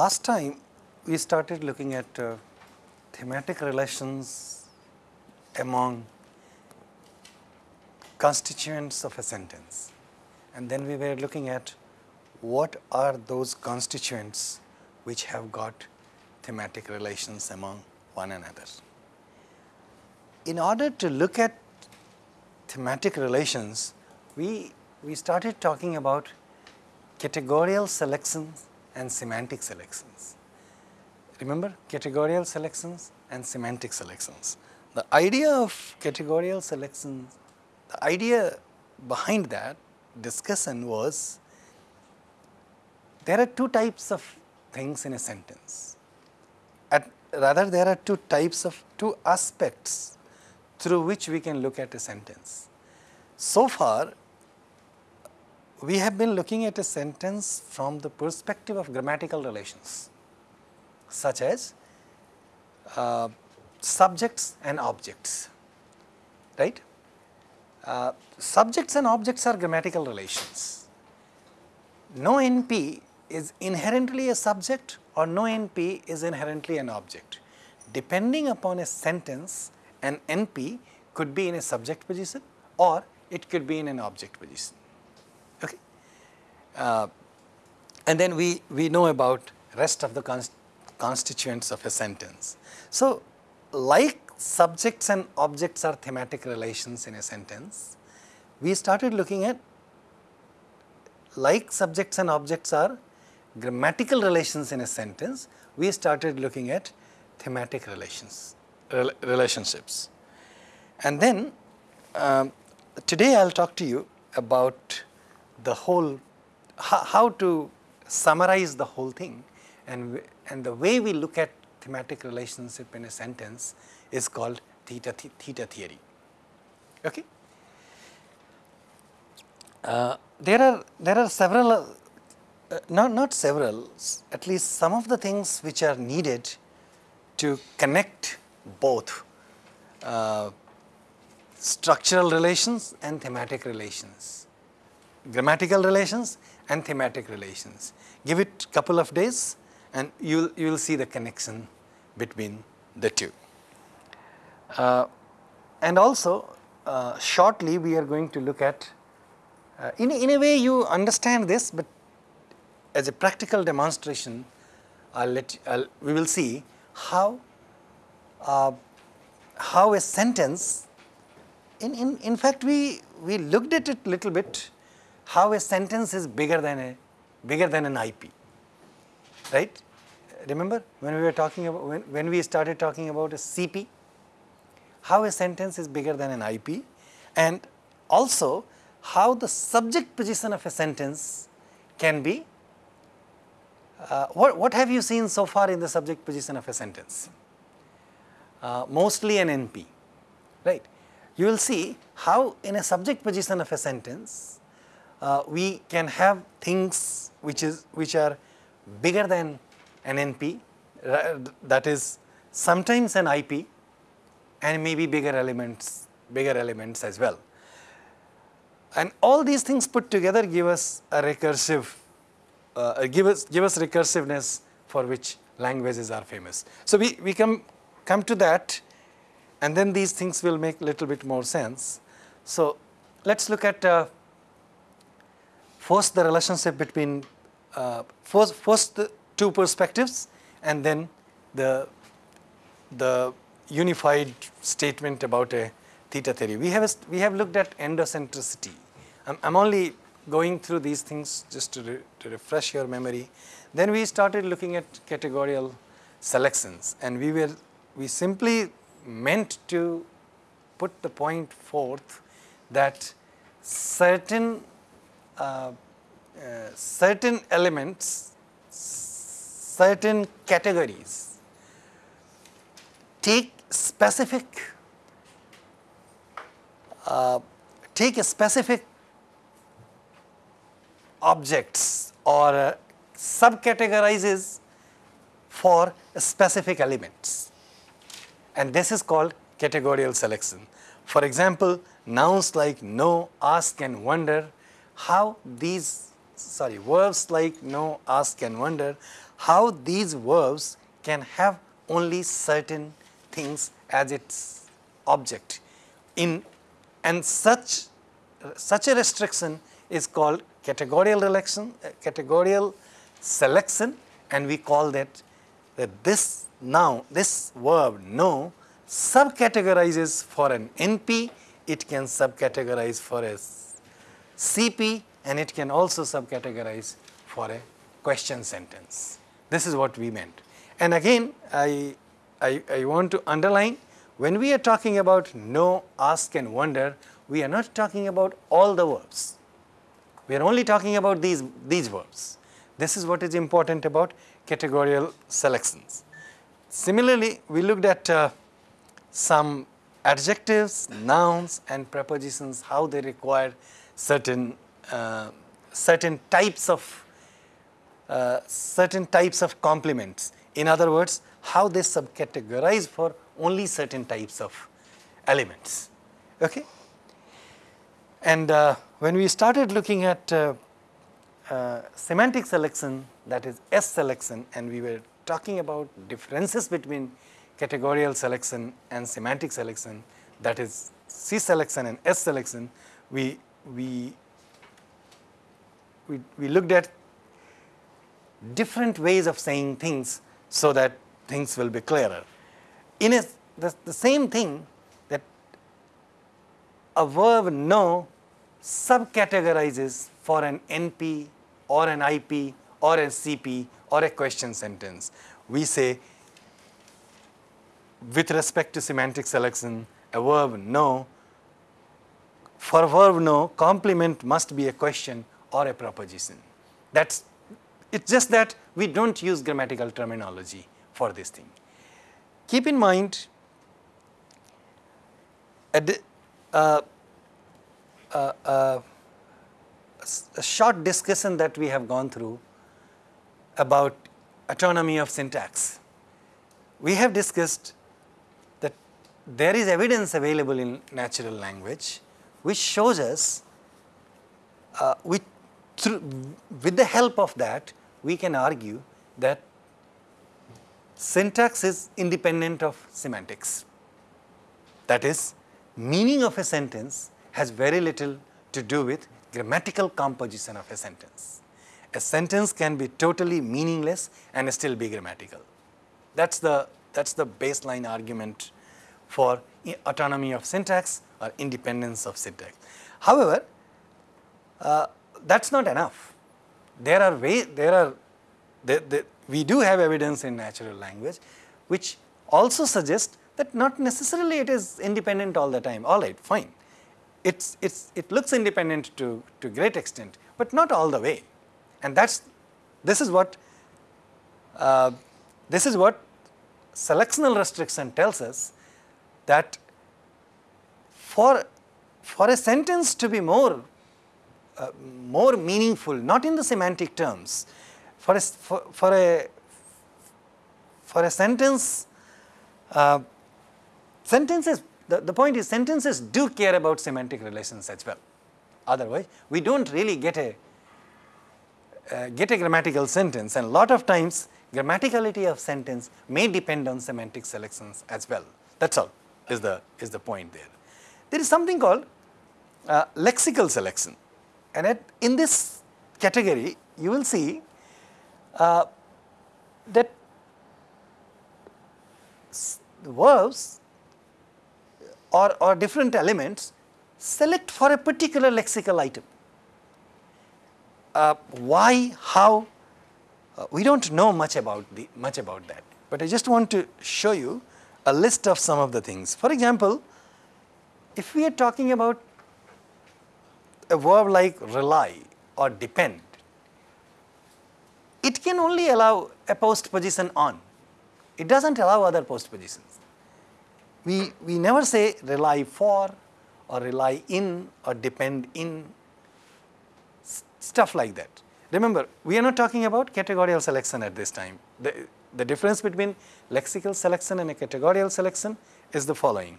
last time we started looking at uh, thematic relations among constituents of a sentence and then we were looking at what are those constituents which have got thematic relations among one another. In order to look at thematic relations, we, we started talking about categorical selections and semantic selections. Remember categorical selections and semantic selections. The idea of categorical selections, the idea behind that discussion was there are two types of things in a sentence. At, rather there are two types of two aspects through which we can look at a sentence. So far we have been looking at a sentence from the perspective of grammatical relations such as uh, subjects and objects, right. Uh, subjects and objects are grammatical relations. No NP is inherently a subject or no NP is inherently an object. Depending upon a sentence, an NP could be in a subject position or it could be in an object position. Uh, and then we, we know about rest of the const constituents of a sentence. So, like subjects and objects are thematic relations in a sentence, we started looking at like subjects and objects are grammatical relations in a sentence, we started looking at thematic relations, rel relationships. And then uh, today I will talk to you about the whole, how, to summarize the whole thing and, and the way we look at thematic relationship in a sentence is called theta, th theta theory. Okay? Uh, there are there are several uh, not not several at least some of the things which are needed to connect both uh, structural relations and thematic relations grammatical relations and thematic relations. Give it a couple of days and you you will see the connection between the two. Uh, and also uh, shortly we are going to look at uh, in, in a way you understand this but as a practical demonstration I'll let I'll, we will see how uh, how a sentence in, in, in fact we, we looked at it little bit how a sentence is bigger than a bigger than an IP right remember when we were talking about when, when we started talking about a CP how a sentence is bigger than an IP and also how the subject position of a sentence can be uh, what, what have you seen so far in the subject position of a sentence? Uh, mostly an NP, right. You will see how in a subject position of a sentence, uh, we can have things which is which are bigger than an NP, that is sometimes an IP and maybe bigger elements, bigger elements as well. And all these things put together give us a recursive, uh, give us give us recursiveness for which languages are famous. So we, we come come to that and then these things will make a little bit more sense. So let's look at uh, first the relationship between uh, first, first two perspectives and then the the unified statement about a theta theory. We have, a, we have looked at endocentricity. I'm, I'm only going through these things just to, re, to refresh your memory. Then we started looking at categorical selections and we were, we simply meant to put the point forth that certain, certain elements, certain categories take specific, uh, take a specific objects or uh, subcategorizes for specific elements and this is called categorical selection. For example, nouns like know, ask and wonder, how these, sorry, verbs like know, ask and wonder, how these verbs can have only certain things as its object. In and such such a restriction is called categorical selection uh, categorical selection and we call that that this now this verb know subcategorizes for an NP it can subcategorize for a CP and it can also subcategorize for a question sentence. This is what we meant. And again, I, I, I want to underline when we are talking about know, ask and wonder, we are not talking about all the verbs. We are only talking about these, these verbs. This is what is important about categorical selections. Similarly, we looked at uh, some adjectives, nouns and prepositions, how they require certain, uh, certain types of uh, certain types of complements. In other words, how they subcategorize for only certain types of elements. Okay? And uh, when we started looking at uh, uh, semantic selection, that is S selection, and we were talking about differences between categorical selection and semantic selection, that is C selection and S selection, we, we, we, we looked at different ways of saying things so that things will be clearer. In a, the, the same thing that a verb know subcategorizes for an NP or an IP or a CP or a question sentence. We say with respect to semantic selection, a verb know, for verb know, complement must be a question or a proposition. That's it's just that we don't use grammatical terminology for this thing. Keep in mind, a, uh, uh, uh, a short discussion that we have gone through about autonomy of syntax. We have discussed that there is evidence available in natural language which shows us, uh, with, through, with the help of that, we can argue that syntax is independent of semantics. That is, meaning of a sentence has very little to do with grammatical composition of a sentence. A sentence can be totally meaningless and still be grammatical. That's the, that's the baseline argument for autonomy of syntax or independence of syntax. However, uh, that's not enough there are way, there are, we do have evidence in natural language which also suggests that not necessarily it is independent all the time. All right, fine. It's, it's, it looks independent to, to great extent, but not all the way. And that's, this is what, uh, this is what selectional restriction tells us that for, for a sentence to be more uh, more meaningful, not in the semantic terms. For a, for, for a, for a sentence, uh, sentences, the, the point is sentences do care about semantic relations as well. Otherwise, we don't really get a, uh, get a grammatical sentence and a lot of times grammaticality of sentence may depend on semantic selections as well. That's all is the, is the point there. There is something called uh, lexical selection. And at, in this category, you will see uh, that verbs or, or different elements select for a particular lexical item. Uh, why, how, uh, we don't know much about, the, much about that. But I just want to show you a list of some of the things. For example, if we are talking about a verb like rely or depend, it can only allow a post position on. It does not allow other post positions. We, we never say rely for or rely in or depend in, stuff like that. Remember, we are not talking about categorical selection at this time. The, the difference between lexical selection and a categorical selection is the following.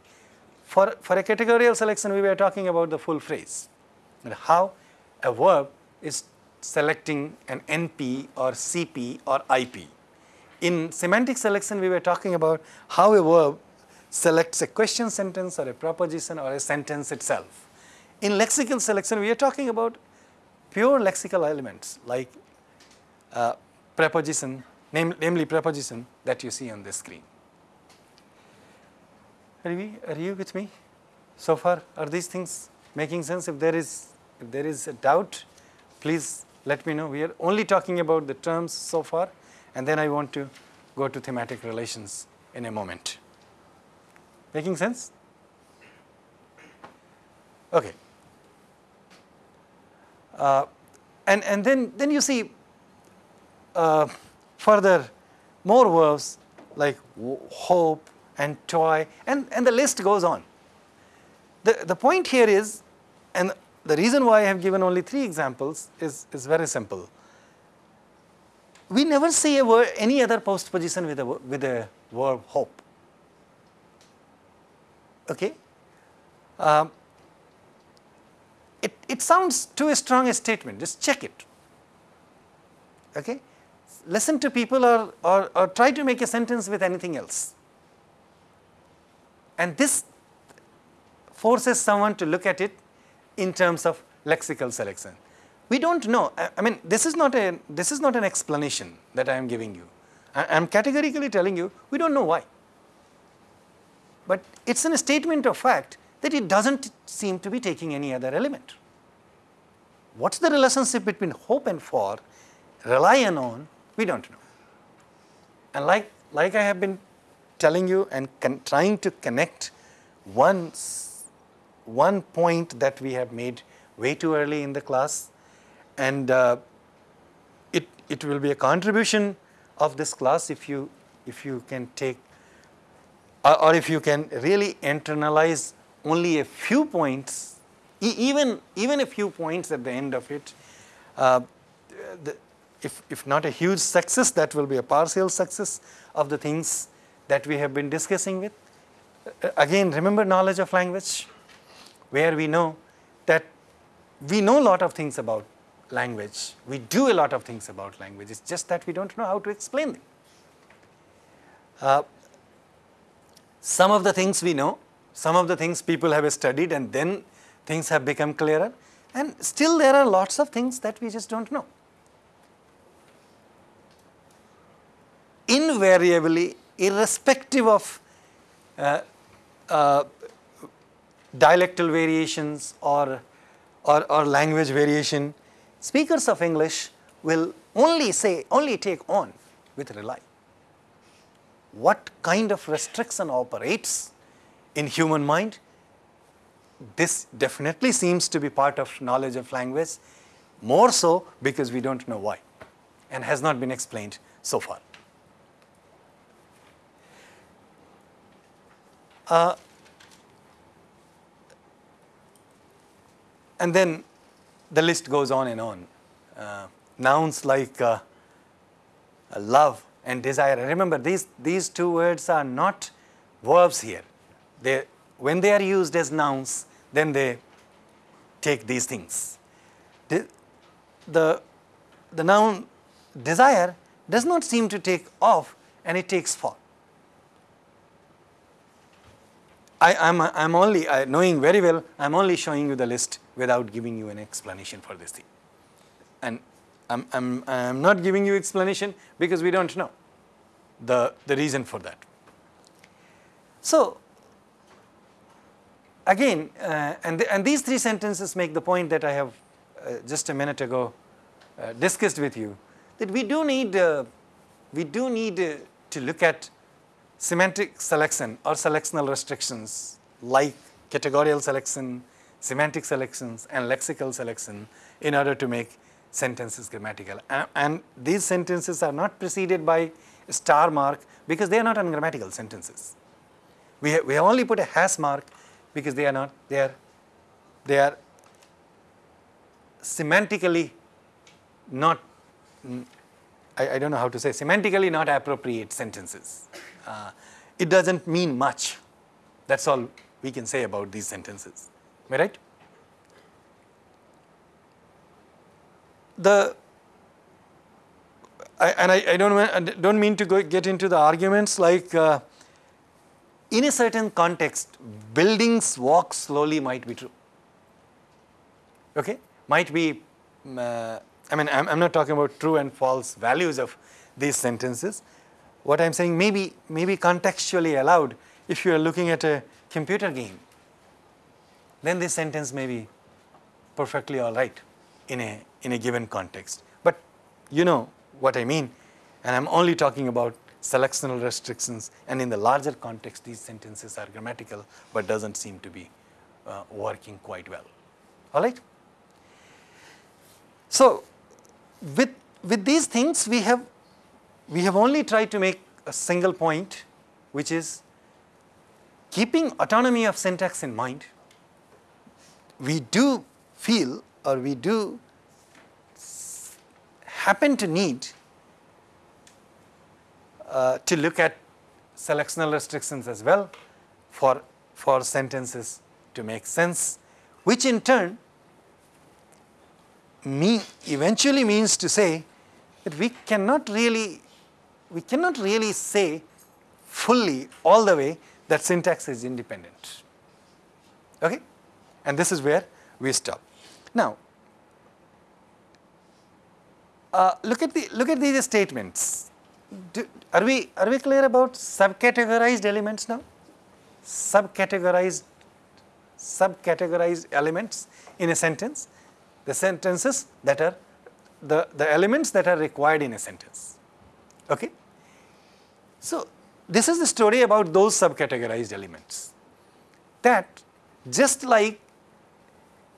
For, for a categorical selection, we were talking about the full phrase how a verb is selecting an NP or CP or IP. In semantic selection, we were talking about how a verb selects a question sentence or a proposition or a sentence itself. In lexical selection, we are talking about pure lexical elements like uh, preposition, name, namely preposition that you see on the screen. Are, we, are you with me so far? Are these things making sense? If there is, if there is a doubt, please let me know. We are only talking about the terms so far and then I want to go to thematic relations in a moment. Making sense? Okay. Uh, and, and then, then you see uh, further more verbs like hope and toy and, and the list goes on. The, the point here is, and the reason why I have given only three examples is, is very simple. We never see a word, any other postposition with a, with a verb hope. Okay? Um, it, it sounds too strong a statement, just check it. Okay? Listen to people or, or, or try to make a sentence with anything else. And this forces someone to look at it in terms of lexical selection. We don't know. I mean, this is not a this is not an explanation that I am giving you. I am categorically telling you we don't know why. But it's a statement of fact that it doesn't seem to be taking any other element. What's the relationship between hope and for, rely on, we don't know. And like, like I have been telling you and trying to connect one one point that we have made way too early in the class. And uh, it, it will be a contribution of this class if you, if you can take or, or if you can really internalize only a few points, e even, even a few points at the end of it, uh, the, if, if not a huge success, that will be a partial success of the things that we have been discussing with. Uh, again, remember knowledge of language where we know that we know a lot of things about language. We do a lot of things about language. It's just that we don't know how to explain them. Uh, some of the things we know, some of the things people have studied and then things have become clearer and still there are lots of things that we just don't know. Invariably, irrespective of uh, uh, dialectal variations or, or, or language variation, speakers of English will only say, only take on with rely. What kind of restriction operates in human mind? This definitely seems to be part of knowledge of language, more so because we don't know why and has not been explained so far. Uh, And then the list goes on and on. Uh, nouns like uh, love and desire. remember, these, these two words are not verbs here. They, when they are used as nouns, then they take these things. The, the, the noun desire does not seem to take off and it takes for. I, am I'm, I'm only, I, knowing very well, I'm only showing you the list without giving you an explanation for this thing. And I'm, I'm, I'm not giving you explanation because we don't know the, the reason for that. So, again, uh, and, the, and these three sentences make the point that I have uh, just a minute ago uh, discussed with you, that we do need, uh, we do need uh, to look at semantic selection or selectional restrictions like categorical selection, semantic selections and lexical selection in order to make sentences grammatical. And, and these sentences are not preceded by star mark because they are not ungrammatical sentences. We have, we only put a hash mark because they are not, they are, they are semantically not, I, I don't know how to say, semantically not appropriate sentences. Uh, it doesn't mean much. That's all we can say about these sentences. Am I right? the I, and I, I, don't, don't mean to go get into the arguments like uh, in a certain context, buildings walk slowly might be true. Okay? Might be, uh, I mean, I'm, I'm, not talking about true and false values of these sentences. What I'm saying maybe, maybe contextually allowed if you are looking at a computer game, then this sentence may be perfectly all right in a, in a given context. But you know what I mean, and I'm only talking about selectional restrictions and in the larger context these sentences are grammatical but doesn't seem to be uh, working quite well. All right? So, with, with these things we have, we have only tried to make a single point which is keeping autonomy of syntax in mind, we do feel or we do happen to need uh, to look at selectional restrictions as well for, for sentences to make sense, which in turn me eventually means to say that we cannot really, we cannot really say fully all the way that syntax is independent. Okay? And this is where we stop. Now, uh, look at the look at these statements. Do, are we are we clear about subcategorized elements now? Subcategorized subcategorized elements in a sentence. The sentences that are the the elements that are required in a sentence. Okay. So this is the story about those subcategorized elements. That just like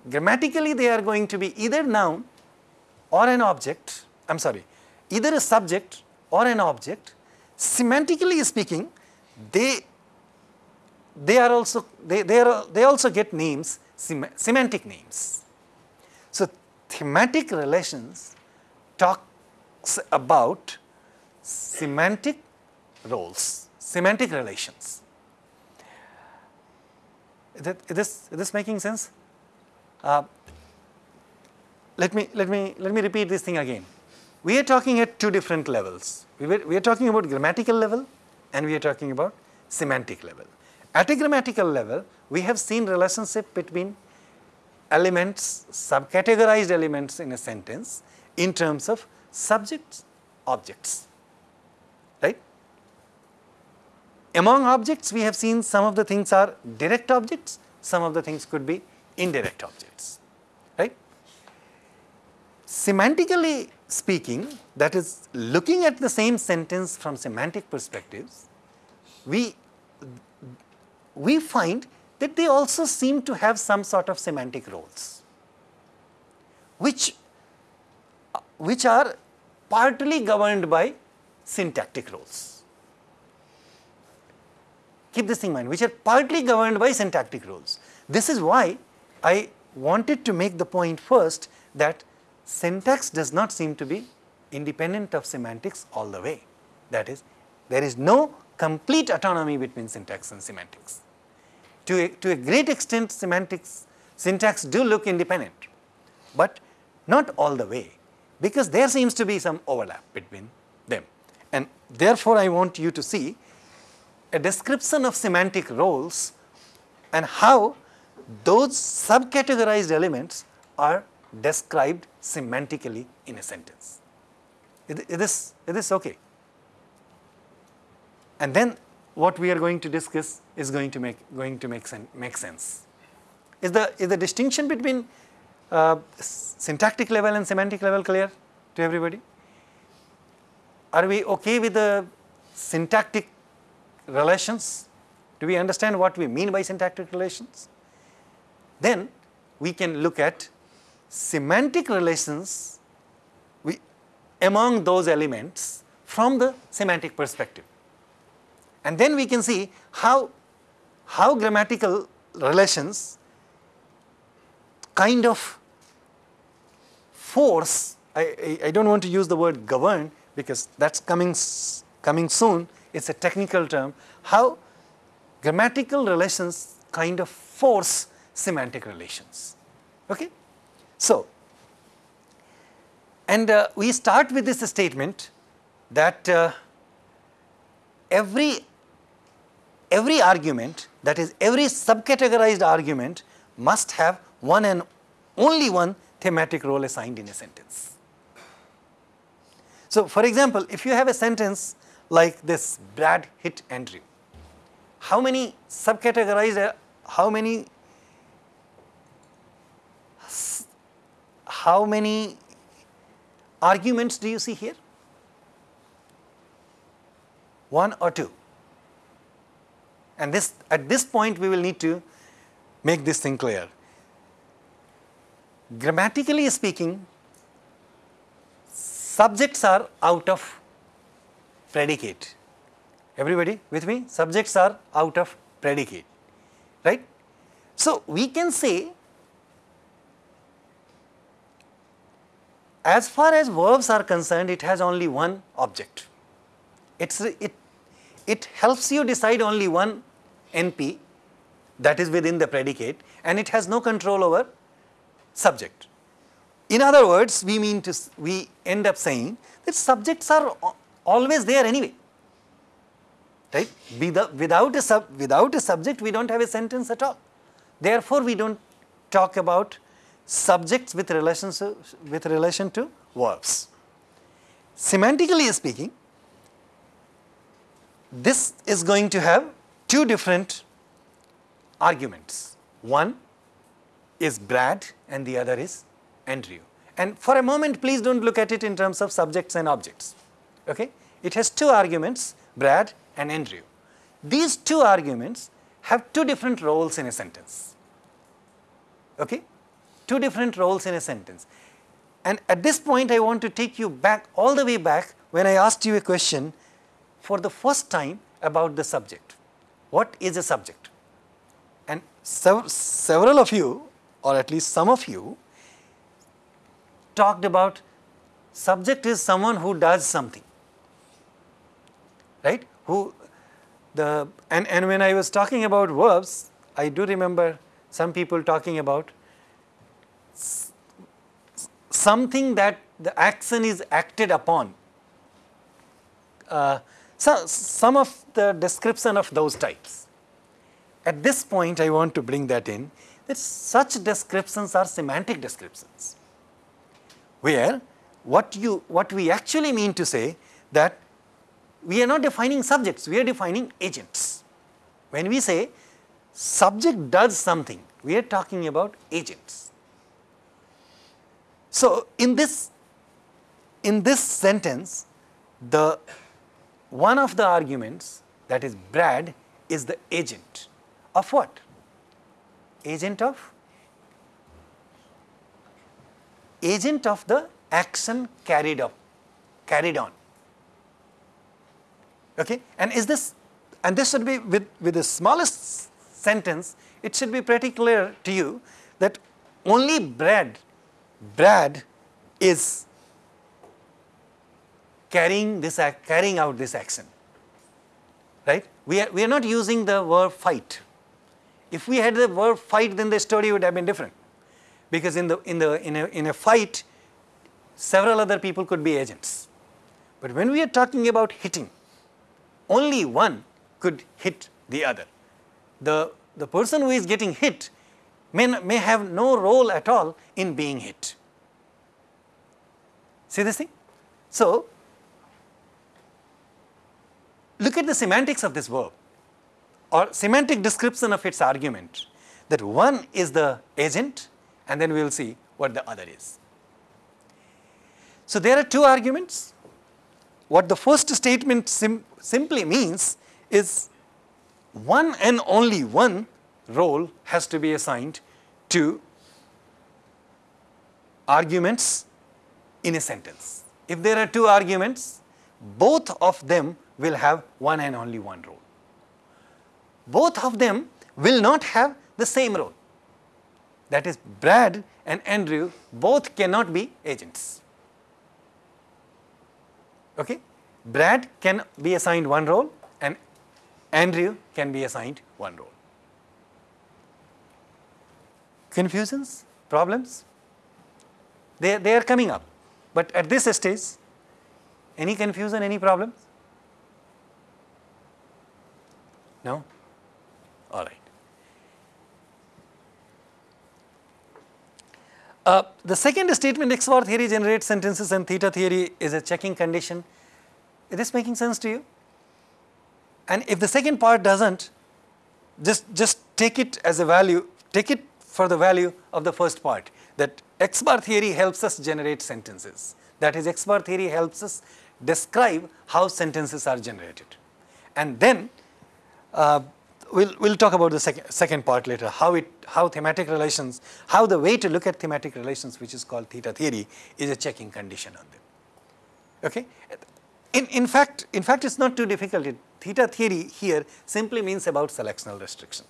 grammatically they are going to be either noun or an object, I am sorry, either a subject or an object, semantically speaking, they they are also they they are they also get names sem semantic names. So thematic relations talks about semantic roles, semantic relations. Is, this is this making sense? Uh, let me let me let me repeat this thing again. We are talking at two different levels. We, were, we are talking about grammatical level and we are talking about semantic level. At a grammatical level, we have seen relationship between elements, subcategorized elements in a sentence in terms of subjects, objects, right? Among objects, we have seen some of the things are direct objects, some of the things could be indirect objects, right? Semantically speaking, that is looking at the same sentence from semantic perspectives, we, we find that they also seem to have some sort of semantic roles, which, which are partly governed by syntactic roles. Keep this in mind, which are partly governed by syntactic rules. This is why I wanted to make the point first that syntax does not seem to be independent of semantics all the way. That is, there is no complete autonomy between syntax and semantics. To a, to a great extent semantics, syntax do look independent, but not all the way because there seems to be some overlap between them. And therefore, I want you to see a description of semantic roles and how those subcategorized elements are described semantically in a sentence. Is, this, is this okay? And then what we are going to discuss is going to make, going to make, sen make sense. Is the, is the distinction between uh, syntactic level and semantic level clear to everybody? Are we okay with the syntactic relations? Do we understand what we mean by syntactic relations? Then we can look at semantic relations we, among those elements from the semantic perspective. And then we can see how, how grammatical relations kind of force, I, I, I don't want to use the word govern because that's coming, coming soon, it's a technical term, how grammatical relations kind of force semantic relations. Okay? So, And uh, we start with this statement that uh, every, every argument, that is every subcategorized argument must have one and only one thematic role assigned in a sentence. So, for example, if you have a sentence like this Brad hit Andrew. how many subcategorized, how many, how many arguments do you see here? One or two? And this, at this point we will need to make this thing clear. Grammatically speaking, subjects are out of predicate. Everybody with me? Subjects are out of predicate, right? So, we can say as far as verbs are concerned, it has only one object. It's, it, it helps you decide only one NP that is within the predicate and it has no control over subject. In other words, we mean to, we end up saying that subjects are always there anyway, right? Without a, sub, without a subject, we don't have a sentence at all. Therefore, we don't talk about subjects with relation to, with relation to verbs. Semantically speaking, this is going to have two different arguments. One is Brad and the other is Andrew. And for a moment, please don't look at it in terms of subjects and objects. Okay? It has two arguments, Brad and Andrew. These two arguments have two different roles in a sentence. Okay? two different roles in a sentence. And at this point, I want to take you back, all the way back, when I asked you a question for the first time about the subject. What is a subject? And sev several of you, or at least some of you, talked about subject is someone who does something, right? Who the and, and when I was talking about verbs, I do remember some people talking about something that the action is acted upon. Uh, so, some of the description of those types. At this point, I want to bring that in that such descriptions are semantic descriptions, where what you what we actually mean to say that we are not defining subjects, we are defining agents. When we say subject does something, we are talking about agents. So, in this, in this sentence, the one of the arguments that is Brad is the agent of what? Agent of? Agent of the action carried up, carried on. Okay? And is this, and this should be with, with the smallest sentence, it should be pretty clear to you that only Brad Brad is carrying this carrying out this action. Right? We are we are not using the verb fight. If we had the verb fight then the story would have been different. Because in the in the in a in a fight several other people could be agents. But when we are talking about hitting only one could hit the other the the person who is getting hit may, may have no role at all in being hit. See this thing? So, look at the semantics of this verb or semantic description of its argument that one is the agent and then we will see what the other is. So, there are two arguments. What the first statement simply means is one and only one role has to be assigned to arguments in a sentence. If there are two arguments, both of them will have one and only one role. Both of them will not have the same role. That is Brad and Andrew both cannot be agents. Okay? Brad can be assigned one role and Andrew can be assigned one role confusions, problems, they, they are coming up. But at this stage, any confusion, any problems? No? All right. Uh, the second statement X bar theory generates sentences and theta theory is a checking condition. Is this making sense to you? And if the second part doesn't, just, just take it as a value, take it for the value of the first part that X bar theory helps us generate sentences. That is X bar theory helps us describe how sentences are generated. And then uh, we'll, we'll talk about the second, second part later, how it, how thematic relations, how the way to look at thematic relations, which is called theta theory, is a checking condition on them. Okay? In, in fact, in fact, it's not too difficult. It, theta theory here simply means about selectional restriction.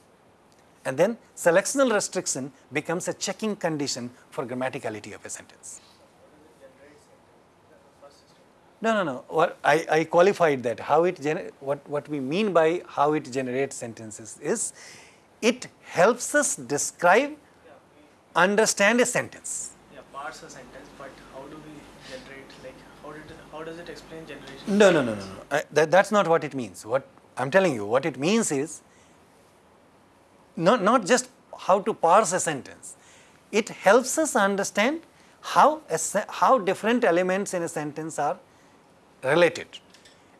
And then selectional restriction becomes a checking condition for grammaticality of a sentence. No, no, no. What I, I qualified that. How it what what we mean by how it generates sentences is, it helps us describe, yeah, understand a sentence. Yeah, parse a sentence, but how do we generate? Like, how does it explain generation? No, no, no, no, no. I, that, that's not what it means. What I'm telling you, what it means is, not not just how to parse a sentence. It helps us understand how a, how different elements in a sentence are related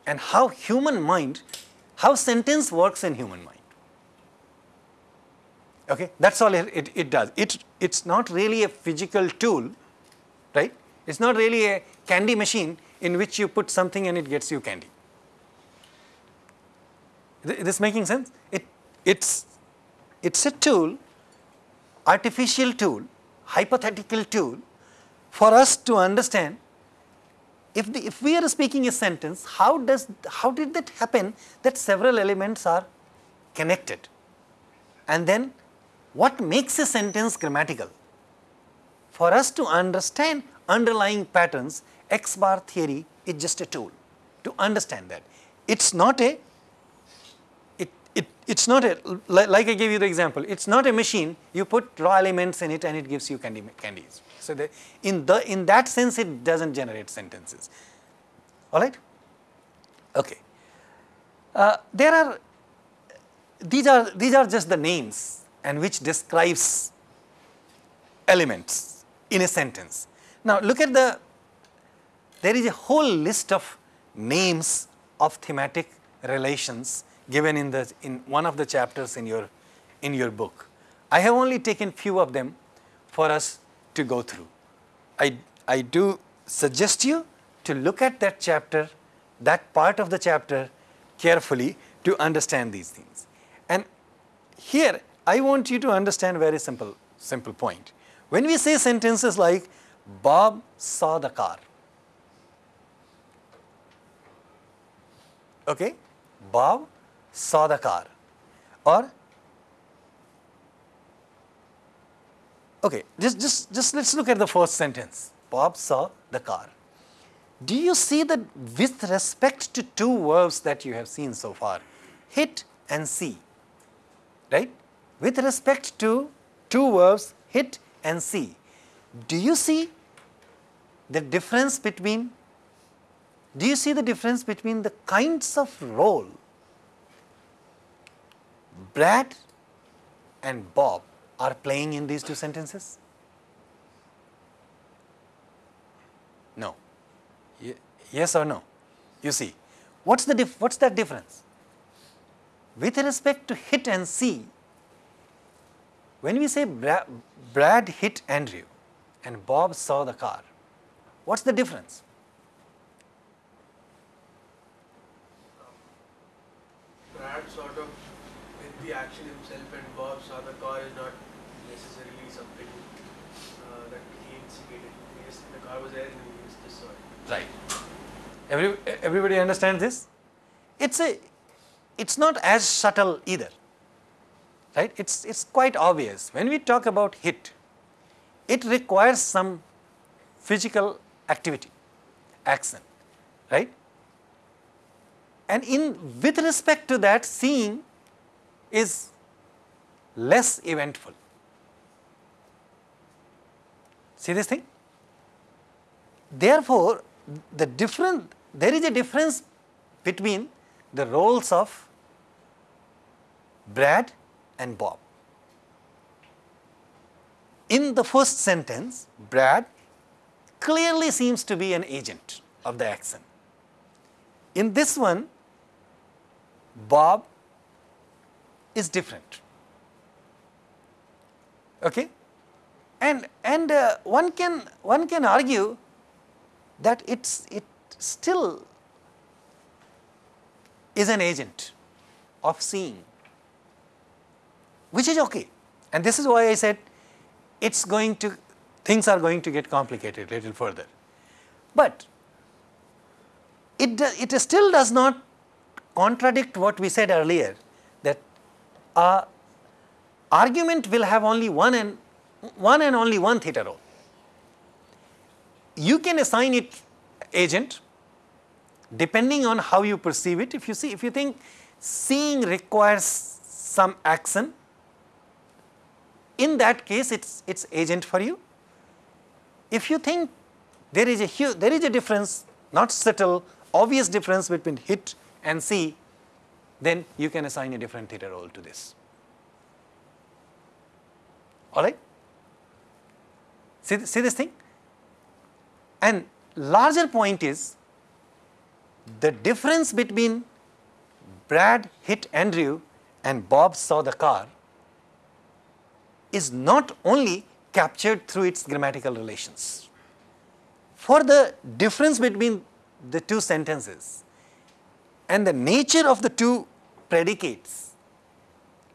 and how human mind, how sentence works in human mind. Okay, that's all it, it, it does. It, it's not really a physical tool, right? It's not really a candy machine in which you put something and it gets you candy. Is this making sense? It, it's, it's a tool, artificial tool, hypothetical tool for us to understand if, the, if we are speaking a sentence, how does, how did that happen that several elements are connected? And then what makes a sentence grammatical? For us to understand underlying patterns, X bar theory is just a tool to understand that. It's not a, it, it, it's not a, like I gave you the example, it's not a machine, you put raw elements in it and it gives you candy, candies. So, the, in, the, in that sense it does not generate sentences, alright. Okay. Uh, there are, these are, these are just the names and which describes elements in a sentence. Now, look at the, there is a whole list of names of thematic relations given in the, in one of the chapters in your, in your book. I have only taken few of them for us to go through. I, I do suggest you to look at that chapter, that part of the chapter carefully to understand these things. And here I want you to understand very simple, simple point. When we say sentences like Bob saw the car, okay, Bob saw the car or Okay, just, just, just let's look at the first sentence. Bob saw the car. Do you see that with respect to two verbs that you have seen so far, hit and see, right? With respect to two verbs, hit and see, do you see the difference between, do you see the difference between the kinds of role Brad and Bob are playing in these two sentences? No. yes or no? You see, what's the dif what's that difference? With respect to hit and see, when we say Bra Brad hit Andrew and Bob saw the car, what's the difference? Brad sort of did the action himself the car is not necessarily something uh, that he instigated. The car was there and he just saw it. Right. Every, everybody understands this? It's a, it's not as subtle either. Right? It's, it's quite obvious. When we talk about hit, it requires some physical activity, action, right? And in with respect to that, seeing is less eventful. See this thing? therefore, the different, there is a difference between the roles of Brad and Bob. In the first sentence, Brad clearly seems to be an agent of the action. In this one, Bob is different. Okay? And, and uh, one, can, one can argue that it's, it still is an agent of seeing, which is okay. And this is why I said it's going to, things are going to get complicated little further. But it, it still does not contradict what we said earlier that a argument will have only one and one and only one theta role. You can assign it agent depending on how you perceive it. If you see, if you think seeing requires some action, in that case it's, it's agent for you. If you think there is a huge, there is a difference, not subtle, obvious difference between hit and see, then you can assign a different theta role to this. All right? See, see this thing? And larger point is the difference between Brad hit Andrew and Bob saw the car is not only captured through its grammatical relations. For the difference between the two sentences and the nature of the two predicates,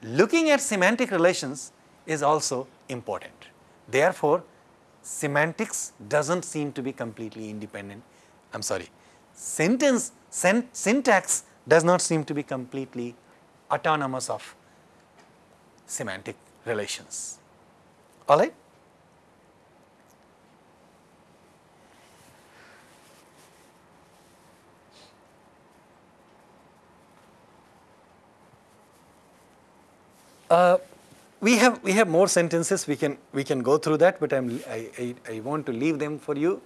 looking at semantic relations is also important. Therefore, semantics doesn't seem to be completely independent. I am sorry, sentence sen syntax does not seem to be completely autonomous of semantic relations. All right? Uh, we have we have more sentences we can we can go through that but I'm, I, I, I want to leave them for you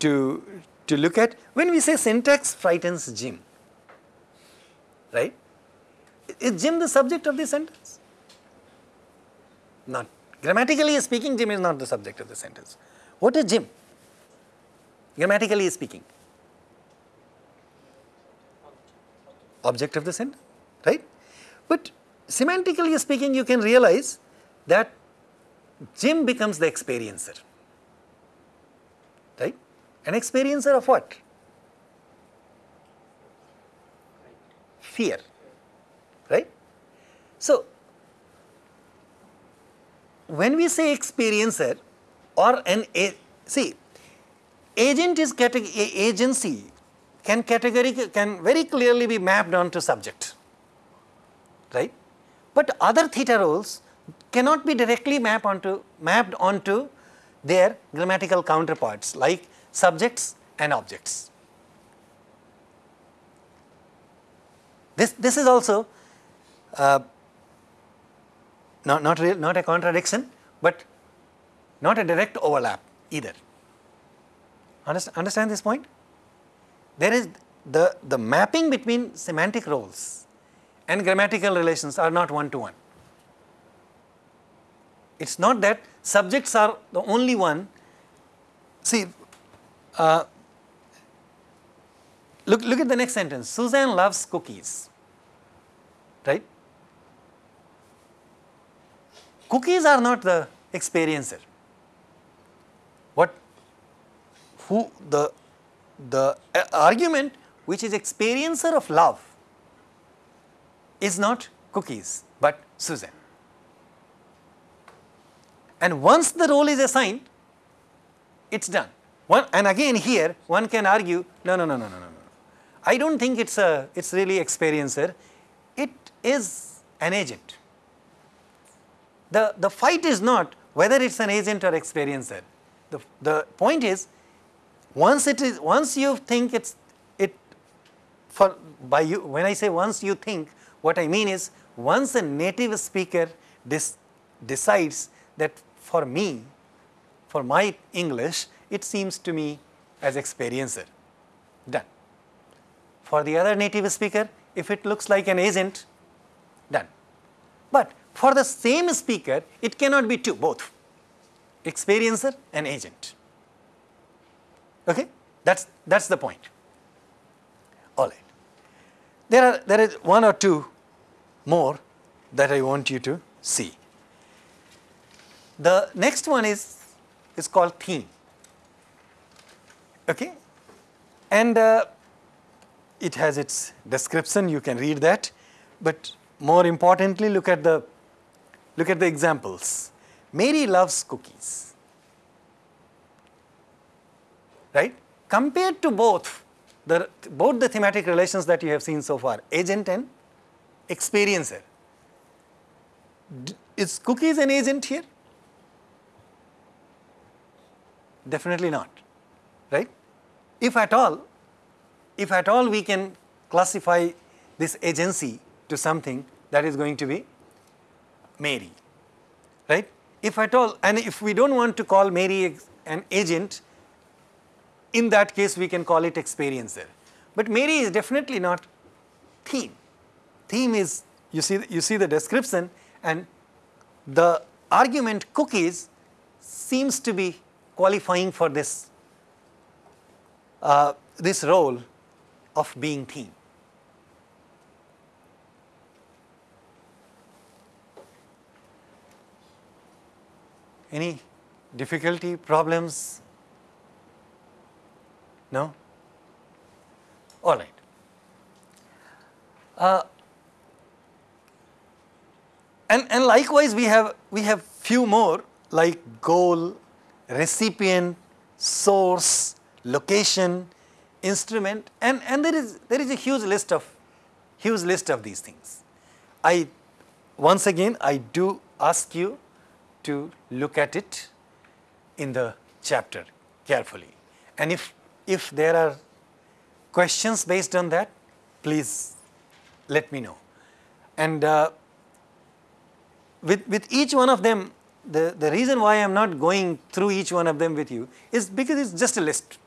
to to look at. When we say syntax frightens Jim right? Is Jim the subject of the sentence? Not grammatically speaking Jim is not the subject of the sentence. What is Jim? Grammatically speaking. Object of the sentence right? But semantically speaking, you can realize that Jim becomes the experiencer, right? An experiencer of what? Fear, right? So, when we say experiencer or an, a, see, agent is agency can category can very clearly be mapped onto subject, right? But other theta roles cannot be directly mapped onto, mapped onto their grammatical counterparts like subjects and objects. This, this is also uh, not, not, real, not a contradiction, but not a direct overlap either. Understand, understand this point? There is the, the mapping between semantic roles and grammatical relations are not one to one. It is not that subjects are the only one. See, uh, look, look at the next sentence. Suzanne loves cookies, right? Cookies are not the experiencer. What, who, the, the uh, argument which is experiencer of love is not cookies, but Susan. And once the role is assigned, it's done. One, and again here, one can argue, no, no, no, no, no, no. No. I don't think it's a, it's really experiencer. It is an agent. The, the fight is not whether it's an agent or experiencer. The, the point is, once it is, once you think it's, it, for, by you, when I say once you think, what I mean is once a native speaker decides that for me, for my English, it seems to me as experiencer. Done. For the other native speaker, if it looks like an agent, done. But for the same speaker, it cannot be two, both, experiencer and agent. Okay? That's, that's the point. There are there is one or two more that I want you to see. The next one is is called theme. Okay, and uh, it has its description. You can read that, but more importantly, look at the look at the examples. Mary loves cookies. Right? Compared to both the both the thematic relations that you have seen so far, agent and experiencer. D is cookies an agent here? Definitely not, right? If at all, if at all we can classify this agency to something that is going to be Mary, right? If at all, and if we don't want to call Mary an agent, in that case we can call it experiencer. But Mary is definitely not theme. Theme is, you see, you see the description and the argument cookies seems to be qualifying for this, uh, this role of being theme. Any difficulty, problems? No? All right. Uh, and, and likewise we have we have few more like goal, recipient, source, location, instrument and, and there is there is a huge list of huge list of these things. I once again I do ask you to look at it in the chapter carefully and if if there are questions based on that please let me know and uh, with, with each one of them the, the reason why I am not going through each one of them with you is because it's just a list.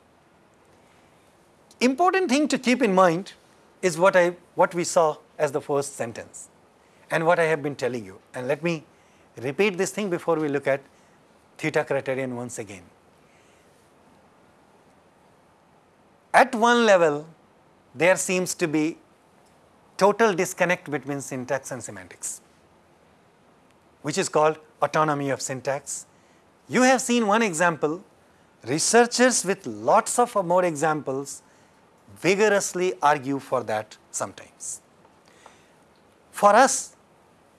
Important thing to keep in mind is what I what we saw as the first sentence and what I have been telling you. And let me repeat this thing before we look at theta criterion once again. At one level, there seems to be total disconnect between syntax and semantics, which is called autonomy of syntax. You have seen one example, researchers with lots of more examples vigorously argue for that sometimes. For us,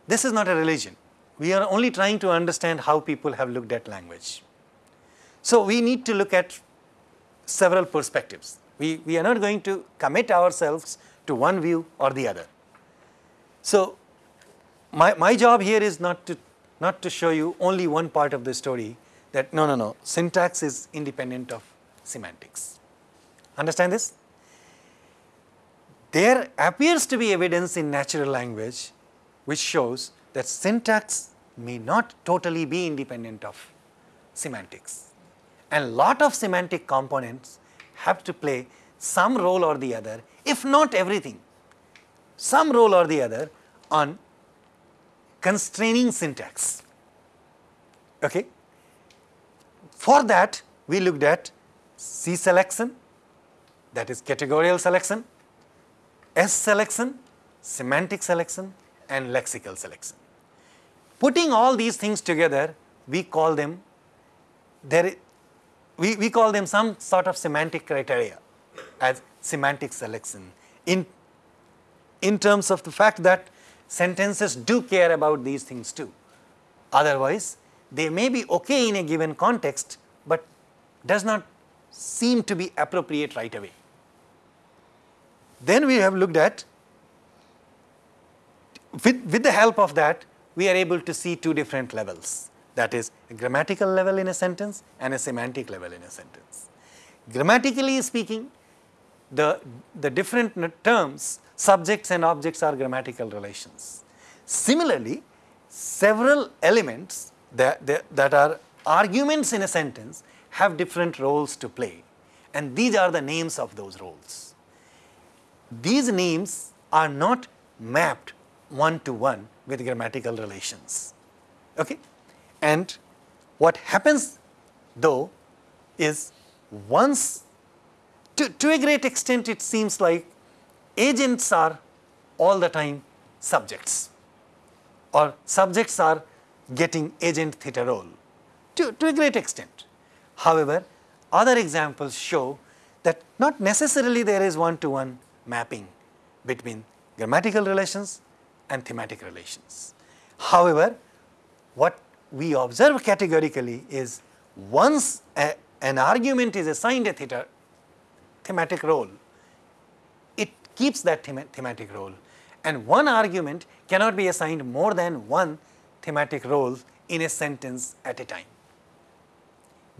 this is not a religion. We are only trying to understand how people have looked at language. So, we need to look at several perspectives. We, we are not going to commit ourselves to one view or the other. So, my, my job here is not to not to show you only one part of the story that no, no, no, syntax is independent of semantics. Understand this? There appears to be evidence in natural language which shows that syntax may not totally be independent of semantics. And lot of semantic components have to play some role or the other, if not everything, some role or the other on constraining syntax. Okay? For that, we looked at C selection, that is categorical selection, S selection, semantic selection, and lexical selection. Putting all these things together, we call them there we, we call them some sort of semantic criteria as semantic selection in in terms of the fact that sentences do care about these things too. Otherwise, they may be okay in a given context, but does not seem to be appropriate right away. Then we have looked at, with, with the help of that, we are able to see two different levels. That is a grammatical level in a sentence and a semantic level in a sentence. Grammatically speaking, the, the different terms subjects and objects are grammatical relations. Similarly, several elements that, that, that are arguments in a sentence have different roles to play and these are the names of those roles. These names are not mapped one to one with grammatical relations. Okay? And what happens though is once, to, to a great extent it seems like agents are all the time subjects or subjects are getting agent theta role to, to a great extent. However, other examples show that not necessarily there is one-to-one mapping between grammatical relations and thematic relations. However, what we observe categorically is once a, an argument is assigned a theta thematic role, it keeps that thema thematic role and one argument cannot be assigned more than one thematic role in a sentence at a time.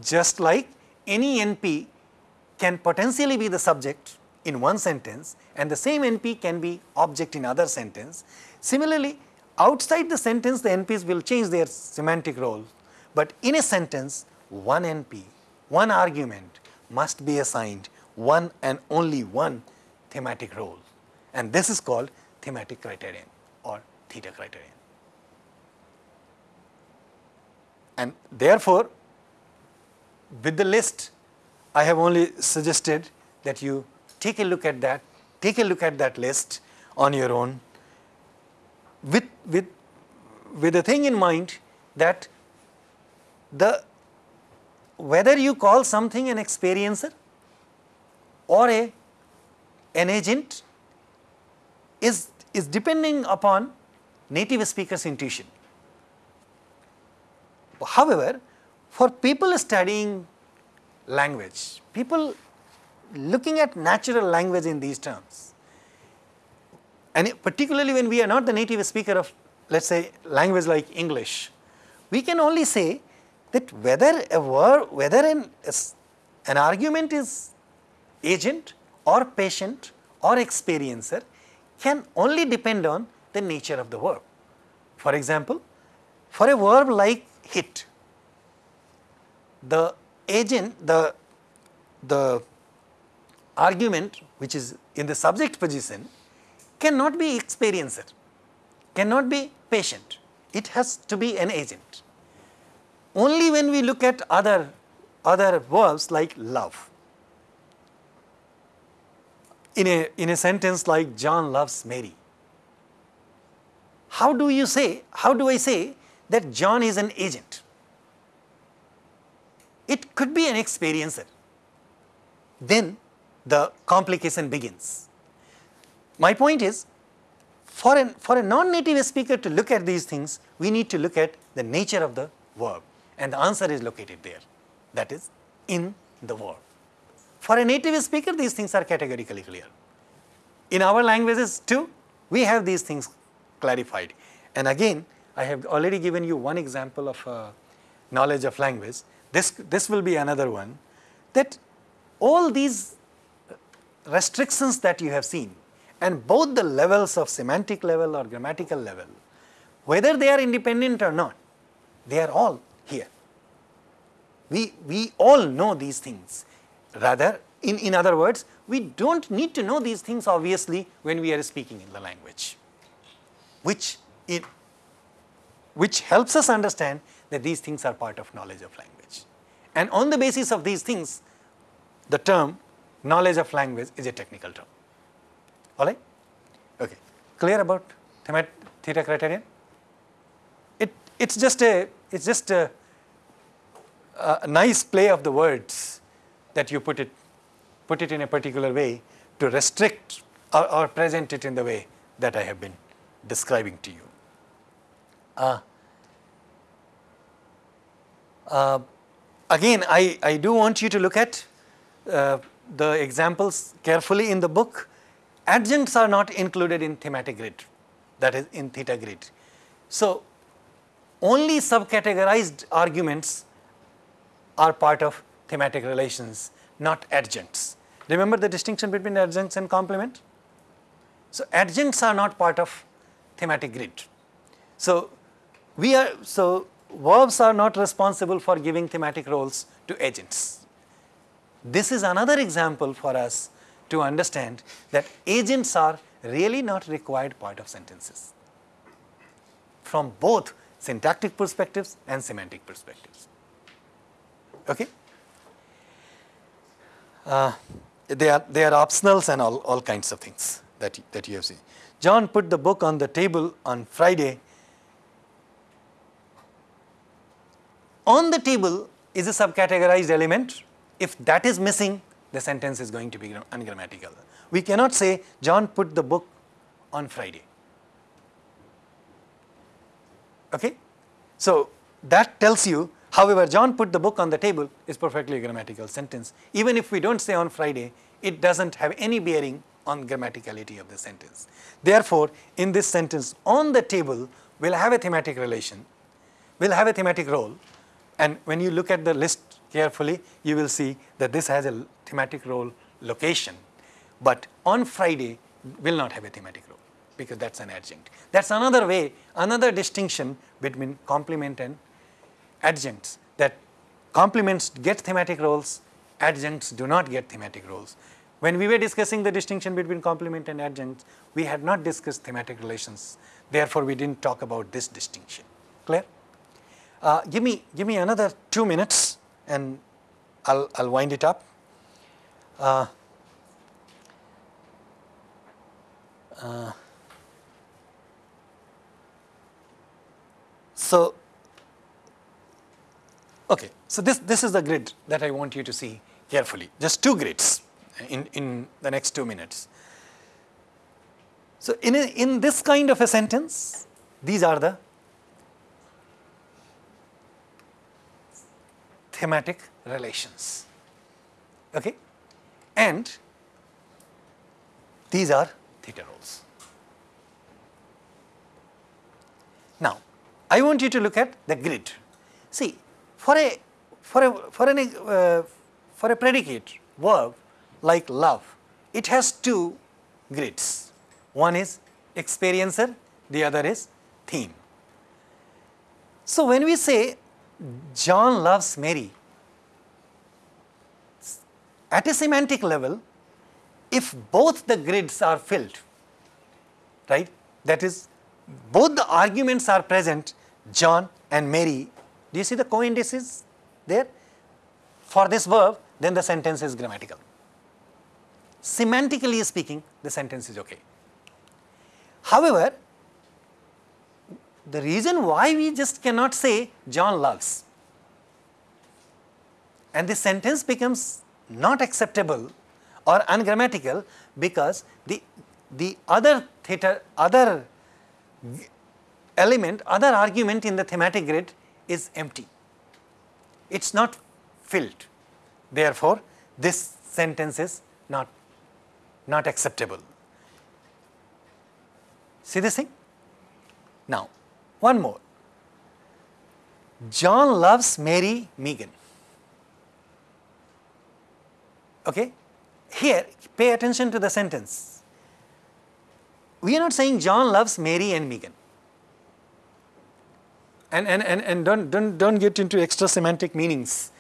Just like any NP can potentially be the subject in one sentence and the same NP can be object in other sentence. Similarly, outside the sentence the NPs will change their semantic role, but in a sentence one NP, one argument must be assigned one and only one thematic role and this is called thematic criterion or theta criterion. And therefore, with the list, I have only suggested that you take a look at that, take a look at that list on your own with, with, with the thing in mind that the whether you call something an experiencer or a an agent is, is depending upon native speaker's intuition. However, for people studying language, people looking at natural language in these terms, and particularly when we are not the native speaker of let us say language like English, we can only say that whether a word, whether an, an argument is agent or patient or experiencer can only depend on the nature of the verb. For example, for a verb like hit, the agent, the, the argument which is in the subject position cannot be experiencer, cannot be patient, it has to be an agent. Only when we look at other, other verbs like love, in a, in a sentence like John loves Mary, how do you say, how do I say that John is an agent? It could be an experiencer. Then the complication begins. My point is, for, an, for a non-native speaker to look at these things, we need to look at the nature of the verb and the answer is located there, that is in the verb. For a native speaker, these things are categorically clear. In our languages too, we have these things clarified. And again, I have already given you one example of uh, knowledge of language. This, this will be another one that all these restrictions that you have seen and both the levels of semantic level or grammatical level, whether they are independent or not, they are all here. We, we all know these things. Rather, in, in other words, we do not need to know these things obviously when we are speaking in the language, which, it, which helps us understand that these things are part of knowledge of language. And on the basis of these things, the term knowledge of language is a technical term. All right? Okay. Clear about theta criterion? It, it's just a, it's just a, a nice play of the words that you put it, put it in a particular way to restrict or, or present it in the way that I have been describing to you. Uh, uh, again, I, I do want you to look at uh, the examples carefully in the book. Adjuncts are not included in thematic grid, that is in theta grid. So, only subcategorized arguments are part of thematic relations, not adjuncts. Remember the distinction between adjuncts and complement? So, adjuncts are not part of thematic grid. So, we are, so verbs are not responsible for giving thematic roles to agents. this is another example for us to understand that agents are really not required part of sentences from both syntactic perspectives and semantic perspectives. Okay? Uh, they are they are optionals and all, all kinds of things that that you have seen. John put the book on the table on Friday. On the table is a subcategorized element. If that is missing, the sentence is going to be ungrammatical. We cannot say John put the book on Friday. Okay? So, that tells you however John put the book on the table is perfectly a grammatical sentence. Even if we do not say on Friday, it does not have any bearing on grammaticality of the sentence. Therefore, in this sentence on the table will have a thematic relation, will have a thematic role and when you look at the list carefully, you will see that this has a thematic role location, but on Friday will not have a thematic role because that is an adjunct. That is another way, another distinction between complement and adjuncts that complements get thematic roles, adjuncts do not get thematic roles. When we were discussing the distinction between complement and adjuncts, we had not discussed thematic relations. Therefore, we did not talk about this distinction. Clear? Uh, give me give me another two minutes and I'll I'll wind it up. Uh, uh, so okay, so this this is the grid that I want you to see carefully. Just two grids in in the next two minutes. So in a, in this kind of a sentence, these are the thematic relations. Okay? And these are theta roles. Now, I want you to look at the grid. See, for a for a for an uh, for a predicate verb like love, it has two grids. One is experiencer, the other is theme. So when we say John loves Mary. At a semantic level, if both the grids are filled, right, that is, both the arguments are present, John and Mary, do you see the co-indices there? For this verb, then the sentence is grammatical. Semantically speaking, the sentence is okay. However, the reason why we just cannot say John loves and the sentence becomes not acceptable or ungrammatical because the, the other theta, other element, other argument in the thematic grid is empty. It is not filled. Therefore, this sentence is not, not acceptable. See this thing? Now, one more. John loves Mary Megan. Okay? Here, pay attention to the sentence. We are not saying John loves Mary and Megan. And, and, and, and don't, don't, don't get into extra semantic meanings.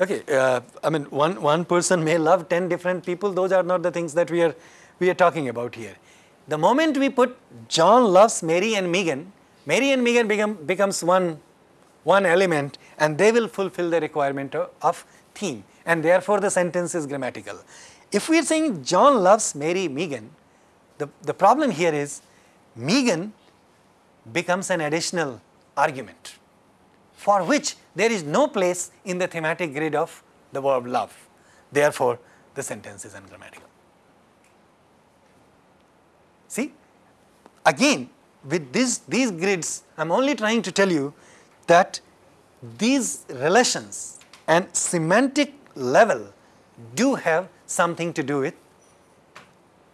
Okay, uh, I mean, one, one person may love 10 different people, those are not the things that we are, we are talking about here. The moment we put John loves Mary and Megan, Mary and Megan become, becomes one, one element and they will fulfill the requirement of, of theme and therefore the sentence is grammatical. If we are saying John loves Mary Megan, the, the problem here is Megan becomes an additional argument for which there is no place in the thematic grid of the verb love. Therefore, the sentence is ungrammatical. See, again with this, these grids, I am only trying to tell you that these relations and semantic level do have something to do with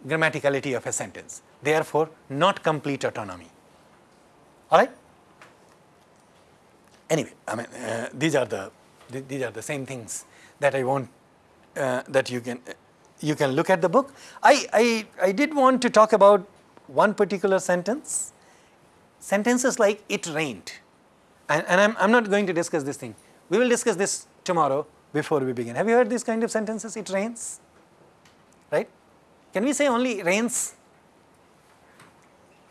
grammaticality of a sentence. Therefore, not complete autonomy. All right? Anyway, I mean, uh, these are the th these are the same things that I want uh, that you can uh, you can look at the book. I, I I did want to talk about one particular sentence sentences like it rained and, and I'm, I'm not going to discuss this thing. We will discuss this tomorrow before we begin. Have you heard these kind of sentences? It rains, right? Can we say only rains?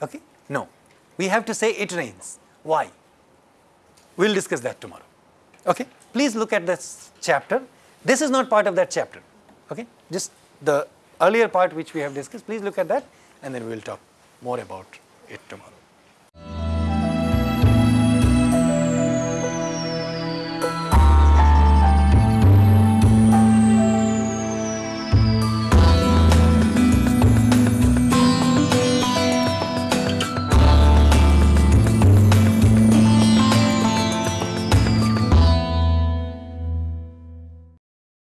Okay? No. We have to say it rains. Why? We will discuss that tomorrow. Okay? Please look at this chapter. This is not part of that chapter. Okay? Just the earlier part which we have discussed, please look at that and then we will talk more about it tomorrow.